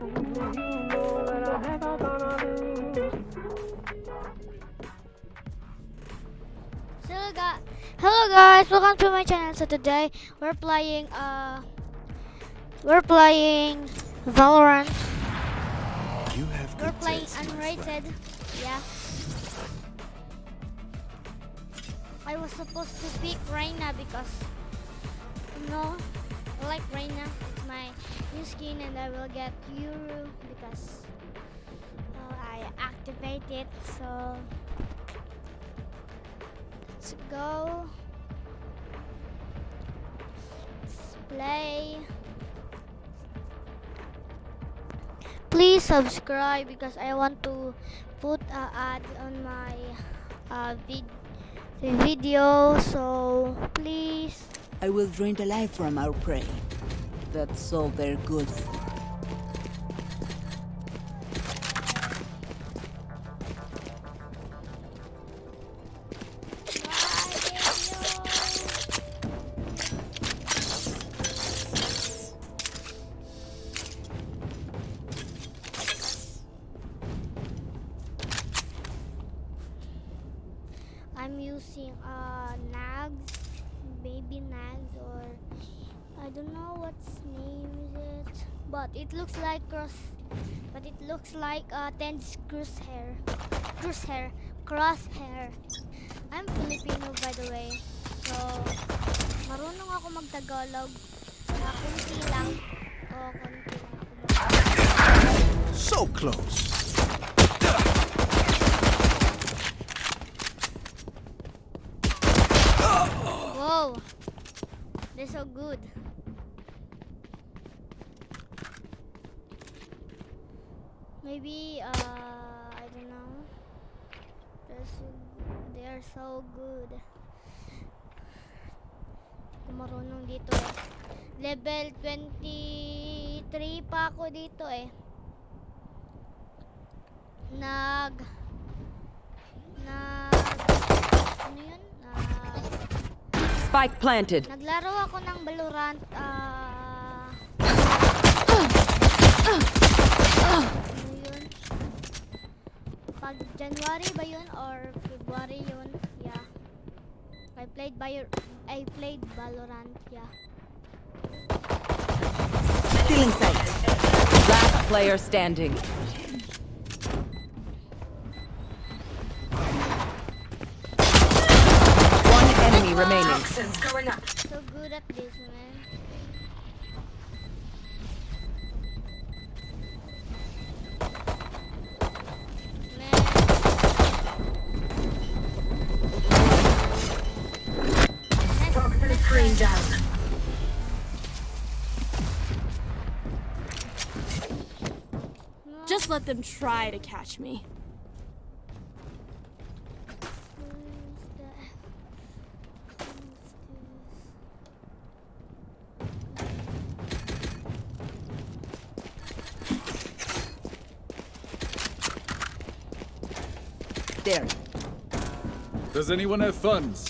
Hello guys, hello guys, welcome to my channel. So today we're playing uh we're playing Valorant. You have We're playing taste, unrated. Yeah. I was supposed to pick Reyna because no, I like Reyna. It's my new skin and I will get Euro because uh, I activate it. So let's go. Let's play. Please subscribe because I want to put an ad on my uh, vid video. So please. I will drain the life from our prey. That's all they're good for. I'm using uh nags, baby nags, or I don't know what's name is it, but it looks like cross, but it looks like uh TenZ crosshair, crosshair, crosshair. I'm Filipino by the way, so marunong ako magtagalog. Na kunti lang. O, kunti lang ako. So close. Whoa! They're so good. Maybe, uh, I don't know. So, they are so good. Kung marunong dito eh. Level 23 pa ako dito eh. Nag... Nag... Ano yun? Nag... Spike planted. Naglaro ako ng Valorant ah ano yun? Pag January ba yun or February yun? Yeah. I played by I played Valorant, yeah. Stealing sight. Last player standing. One enemy remaining. So good at this, man. Man. Let them try to catch me. Where's the F? Where's There. Does anyone have funds?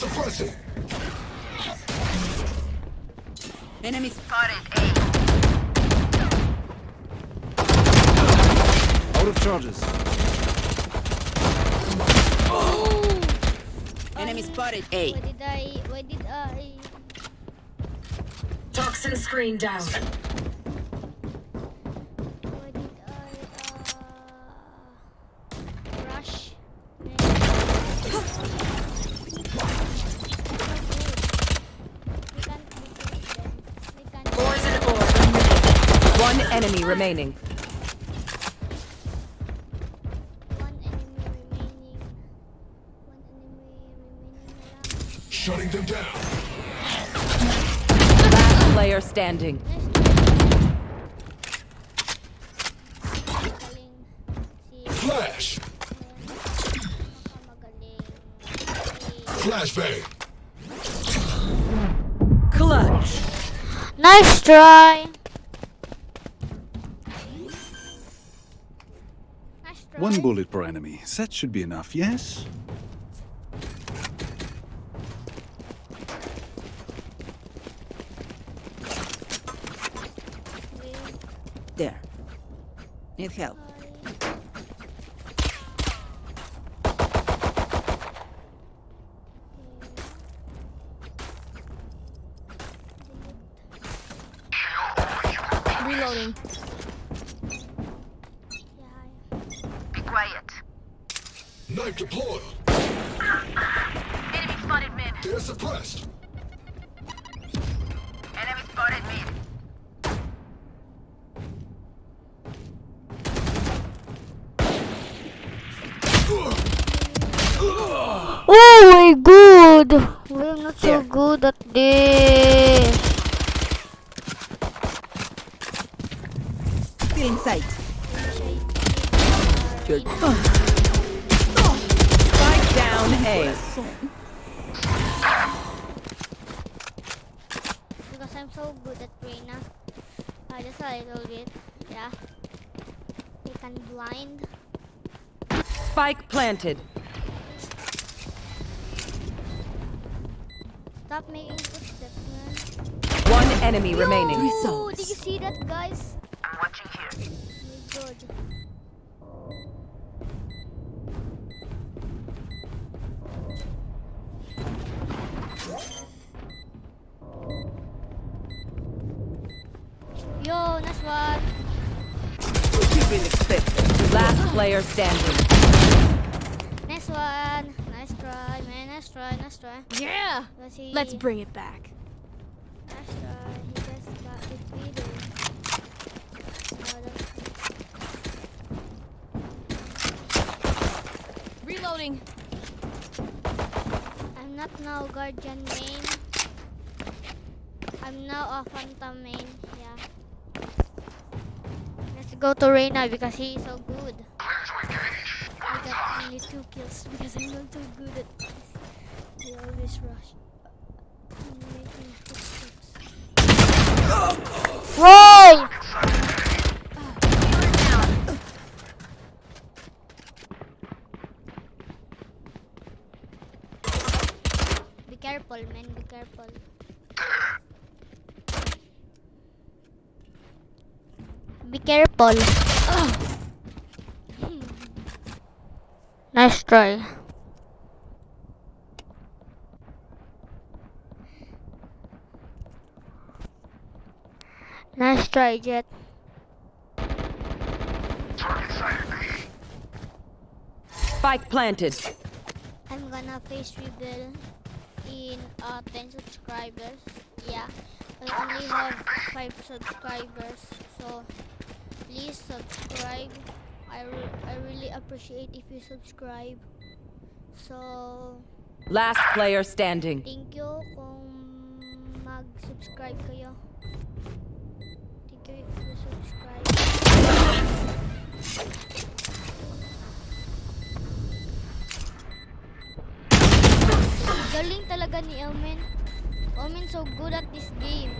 This? So Suppressing. Enemy Out of charges. Oh. enemy ah. spotted. A. Why did I? Why did I? Toxin screen down. Na lang. Shutting them down. Last player standing. Nice try. Magaling. Si Flash. Magaling. Flashbang. Clutch. Nice try. One bullet per enemy. That should be enough, yes? There. Need help. Knife deployed. Enemy spotted mid. They're suppressed. Enemy spotted mid. Oh my god! We're not so good at this. Still in sight. Down A. Because I'm so good at Reyna. Uh, just a little bit. Yeah. They can blind. Spike planted. Stop making footsteps, man. One enemy remaining. Oh, did you see that, guys? Player standing. Nice one. Nice try, man. Nice try, nice try. Yeah. Let's bring it back. Nice try. He just got defeated. Oh, Reloading. I'm not now guardian main. I'm now a phantom main. Yeah. Let's go to Reyna because he is so good. I only two kills because I'm not so good at this. He always rush. I'm making footsteps. Whoa! Be careful, man. Be careful. Be careful. Try. Nice try, Jett. Spike planted. I'm gonna face reveal in uh, 10 subscribers. Yeah, I only have 5 subscribers, so please subscribe. I, re- I really appreciate if you subscribe. So, Last player standing. thank you kung mag-subscribe kayo. Thank you if you subscribe. Galing talaga ni Omen. Omen so good at this game.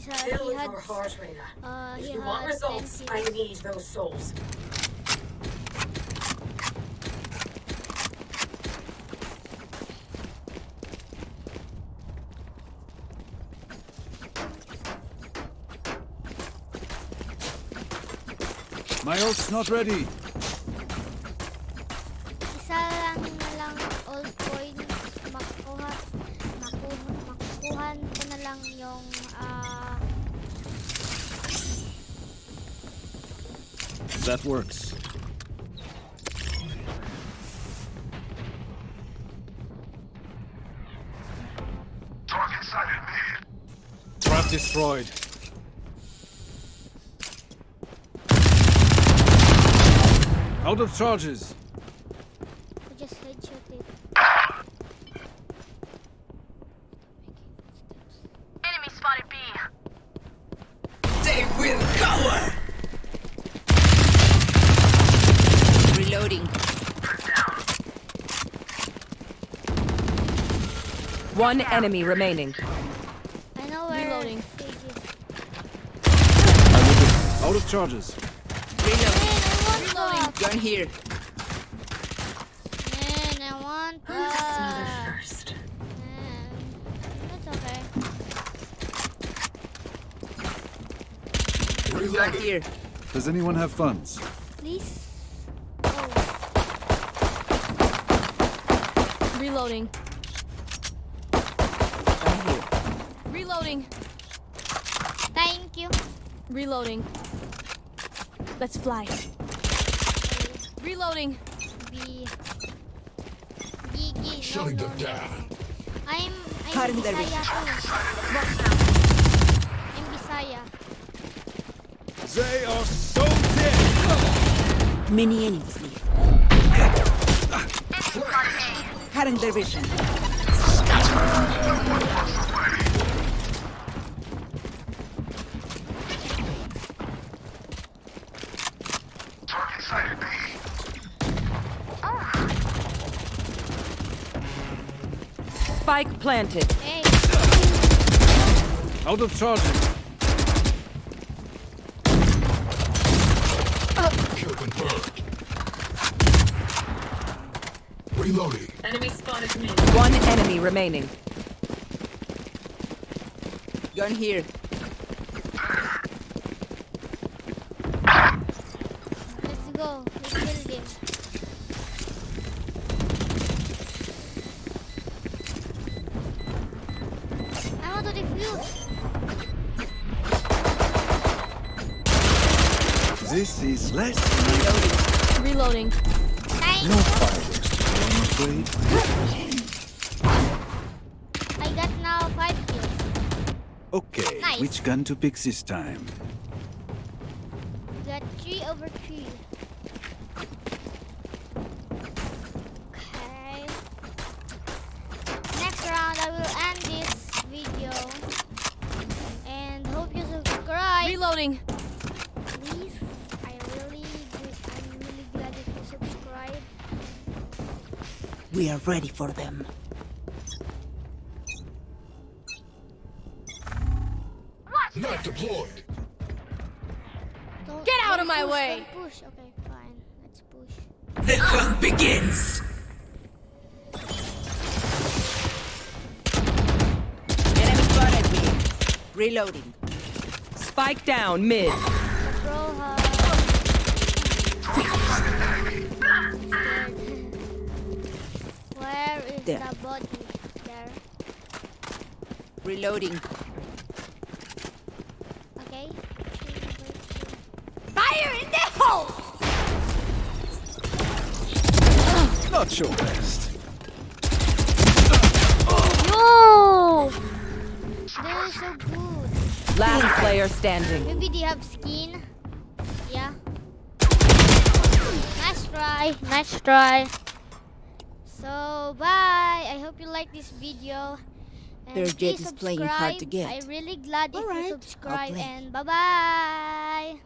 He's MVP. He's a, he Fill had, your heart, Reyna. uh, If you want results, I need those souls. My ult's not ready. That works. Trap destroyed. Out of charges. I just headshot it. Enemy spotted B. They will cover. Reloading. One enemy remaining. I know where Reloading. Sage is. Out of charges. Reload. Man, I want that. Gun here. Man, I want that. First. Man, that's okay. Right here. Does anyone have funds? Please. Oh, Reloading. Right here. Reloading. thank you. Reloading. Let's fly. Reloading. B. Gigi. No, no, no. I'm. I'm Cutting their Bisaya too. I'm Bisaya. They are so dead! Many enemies leave. Cutting their vision. Spike planted. Hey. Out of charges. Kill confirmed. Reloading. Enemy spotted me. One enemy remaining. Gun here. Let's go. Let's build him. I want to defuse. This is less than Reloading. No you. fireworks. I'm afraid. Okay, Nice. which gun to pick this time? Got three over three. Okay. Next round, I will end this video. And hope you subscribe. Reloading. Please. I really, I'm really glad if you subscribe. We are ready for them. Deployed. Don't, Get out of my push, way. Don't push. Okay, fine. Let's push. The hunt begins. Enemy spotted me. Reloading. Spike down mid. The bro has. Where is There. the body? There. Reloading. Okay. Fire in! Not your best. No! They're so good. Last player standing. Maybe they have skin. Yeah. Nice try. Nice try. So bye. I hope you like this video. And Their Jett please is playing hard to get. I'm really glad if Alright, you I'll subscribe play. and bye bye.